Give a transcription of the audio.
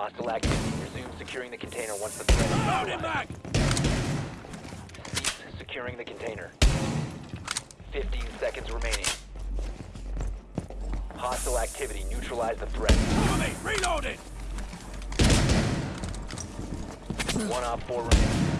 Hostile activity. Resume securing the container once the threat is Loading neutralized. back! Cease securing the container. 15 seconds remaining. Hostile activity. Neutralize the threat. Cover me! One off four remaining.